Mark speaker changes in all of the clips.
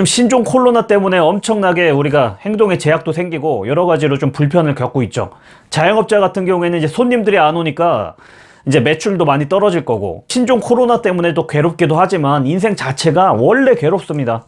Speaker 1: 요즘 신종 코로나 때문에 엄청나게 우리가 행동에 제약도 생기고 여러 가지로 좀 불편을 겪고 있죠. 자영업자 같은 경우에는 이제 손님들이 안 오니까 이제 매출도 많이 떨어질 거고 신종 코로나 때문에도 괴롭기도 하지만 인생 자체가 원래 괴롭습니다.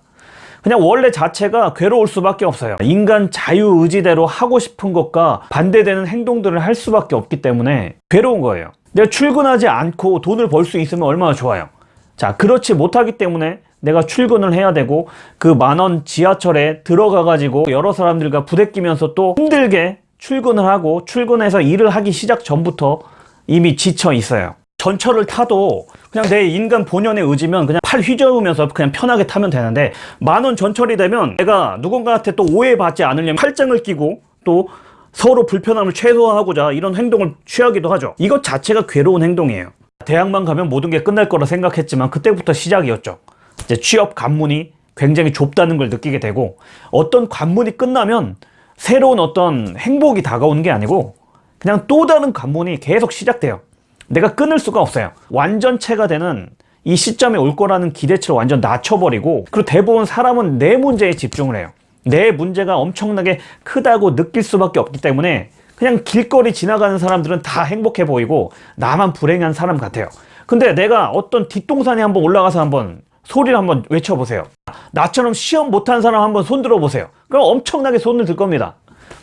Speaker 1: 그냥 원래 자체가 괴로울 수밖에 없어요. 인간 자유의지대로 하고 싶은 것과 반대되는 행동들을 할 수밖에 없기 때문에 괴로운 거예요. 내가 출근하지 않고 돈을 벌 수 있으면 얼마나 좋아요. 자, 그렇지 못하기 때문에 내가 출근을 해야 되고 그 만원 지하철에 들어가 가지고 여러 사람들과 부대끼면서 또 힘들게 출근을 하고 출근해서 일을 하기 시작 전부터 이미 지쳐 있어요. 전철을 타도 그냥 내 인간 본연의 의지면 그냥 팔 휘저으면서 그냥 편하게 타면 되는데 만원 전철이 되면 내가 누군가한테 또 오해받지 않으려면 팔짱을 끼고 또 서로 불편함을 최소화하고자 이런 행동을 취하기도 하죠. 이것 자체가 괴로운 행동이에요. 대학만 가면 모든 게 끝날 거라 생각했지만 그때부터 시작이었죠 이제 취업 관문이 굉장히 좁다는 걸 느끼게 되고 어떤 관문이 끝나면 새로운 어떤 행복이 다가오는 게 아니고 그냥 또 다른 관문이 계속 시작돼요. 내가 끊을 수가 없어요. 완전체가 되는 이 시점에 올 거라는 기대치를 완전 낮춰버리고 그리고 대부분 사람은 내 문제에 집중을 해요. 내 문제가 엄청나게 크다고 느낄 수밖에 없기 때문에 그냥 길거리 지나가는 사람들은 다 행복해 보이고 나만 불행한 사람 같아요. 근데 내가 어떤 뒷동산에 한번 올라가서 한번 소리를 한번 외쳐보세요. 나처럼 시험 못한 사람 한번 손 들어보세요. 그럼 엄청나게 손을 들 겁니다.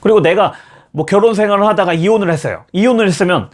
Speaker 1: 그리고 내가 뭐 결혼 생활을 하다가 이혼을 했어요. 이혼을 했으면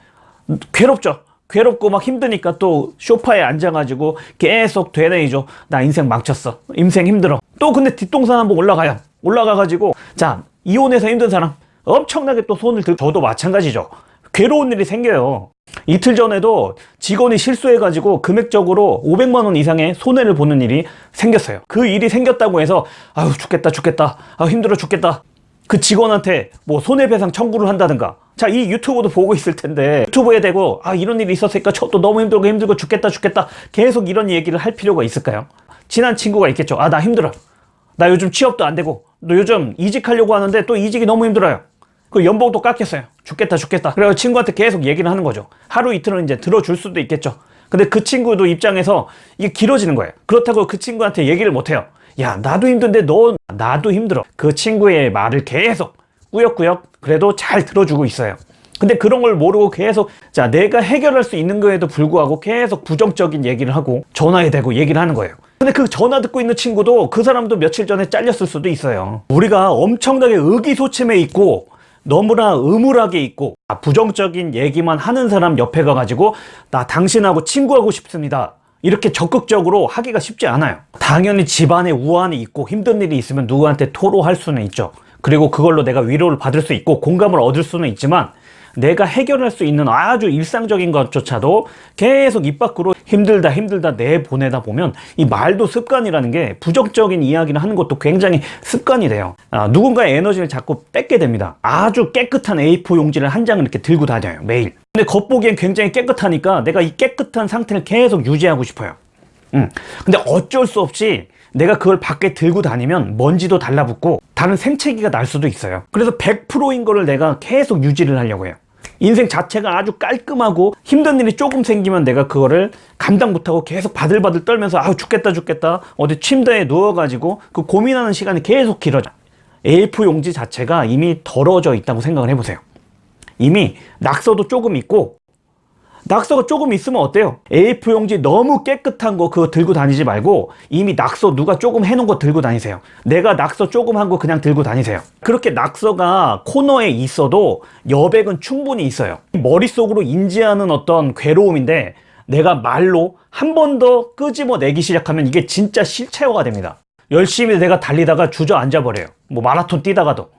Speaker 1: 괴롭죠. 괴롭고 막 힘드니까 또 쇼파에 앉아가지고 계속 되뇌이죠. 나 인생 망쳤어. 인생 힘들어. 또 근데 뒷동산 한번 올라가요. 올라가가지고 자 이혼해서 힘든 사람. 엄청나게 또 손을 들 저도 마찬가지죠. 괴로운 일이 생겨요 이틀 전에도 직원이 실수해가지고 금액적으로 500만원 이상의 손해를 보는 일이 생겼어요. 그 일이 생겼다고 해서 아유 죽겠다 죽겠다. 아 힘들어 죽겠다. 그 직원한테 뭐 손해배상 청구를 한다든가. 자 이 유튜브도 보고 있을 텐데. 유튜브에 대고 아 이런 일이 있었으니까 저도 너무 힘들고 힘들고 죽겠다 죽겠다. 계속 이런 얘기를 할 필요가 있을까요? 친한 친구가 있겠죠. 아 나 힘들어. 나 요즘 취업도 안 되고 너 요즘 이직하려고 하는데 또 이직이 너무 힘들어요 그 연봉도 깎였어요. 죽겠다 죽겠다. 그래서 친구한테 계속 얘기를 하는 거죠. 하루 이틀은 이제 들어줄 수도 있겠죠. 근데 그 친구도 입장에서 이게 길어지는 거예요. 그렇다고 그 친구한테 얘기를 못해요. 야 나도 힘든데 너 나도 힘들어. 그 친구의 말을 계속 꾸역꾸역 그래도 잘 들어주고 있어요. 근데 그런 걸 모르고 계속 자 내가 해결할 수 있는 거에도 불구하고 계속 부정적인 얘기를 하고 전화에 대고 얘기를 하는 거예요. 근데 그 전화 듣고 있는 친구도 그 사람도 며칠 전에 잘렸을 수도 있어요. 우리가 엄청나게 의기소침해 있고 너무나 의무하게 있고 부정적인 얘기만 하는 사람 옆에 가가지고 나 당신하고 친구하고 싶습니다. 이렇게 적극적으로 하기가 쉽지 않아요. 당연히 집안에 우환이 있고 힘든 일이 있으면 누구한테 토로할 수는 있죠. 그리고 그걸로 내가 위로를 받을 수 있고 공감을 얻을 수는 있지만 내가 해결할 수 있는 아주 일상적인 것조차도 계속 입 밖으로 힘들다 힘들다 내보내다 보면 이 말도 습관이라는 게 부정적인 이야기를 하는 것도 굉장히 습관이 돼요. 아, 누군가의 에너지를 자꾸 뺏게 됩니다. 아주 깨끗한 A4 용지를 한 장을 이렇게 들고 다녀요 매일. 근데 겉보기엔 굉장히 깨끗하니까 내가 이 깨끗한 상태를 계속 유지하고 싶어요. 음. 근데 어쩔 수 없이 내가 그걸 밖에 들고 다니면 먼지도 달라붙고 다른 생채기가 날 수도 있어요. 그래서 100%인 거를 내가 계속 유지를 하려고 해요 인생 자체가 아주 깔끔하고 힘든 일이 조금 생기면 내가 그거를 감당 못하고 계속 바들바들 떨면서 아우 죽겠다 죽겠다. 어디 침대에 누워가지고 그 고민하는 시간이 계속 길어져. A4 용지 자체가 이미 더러워져 있다고 생각을 해보세요. 이미 낙서도 조금 있고 낙서가 조금 있으면 어때요? A4 용지 너무 깨끗한 거 그거 들고 다니지 말고 이미 낙서 누가 조금 해놓은 거 들고 다니세요. 내가 낙서 조금 한 거 그냥 들고 다니세요. 그렇게 낙서가 코너에 있어도 여백은 충분히 있어요. 머릿속으로 인지하는 어떤 괴로움인데 내가 말로 한 번 더 끄집어내기 시작하면 이게 진짜 실체화가 됩니다. 열심히 내가 달리다가 주저앉아 버려요. 뭐 마라톤 뛰다가도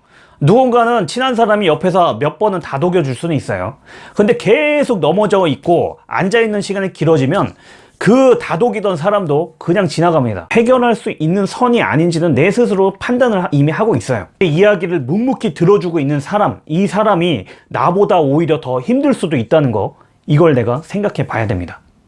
Speaker 1: 누군가는 친한 사람이 옆에서 몇 번은 다독여 줄 수는 있어요. 근데 계속 넘어져 있고 앉아있는 시간이 길어지면 그 다독이던 사람도 그냥 지나갑니다. 해결할 수 있는 선이 아닌지는 내 스스로 판단을 이미 하고 있어요. 이야기를 묵묵히 들어주고 있는 사람 이 사람이 나보다 오히려 더 힘들 수도 있다는 거 이걸 내가 생각해 봐야 됩니다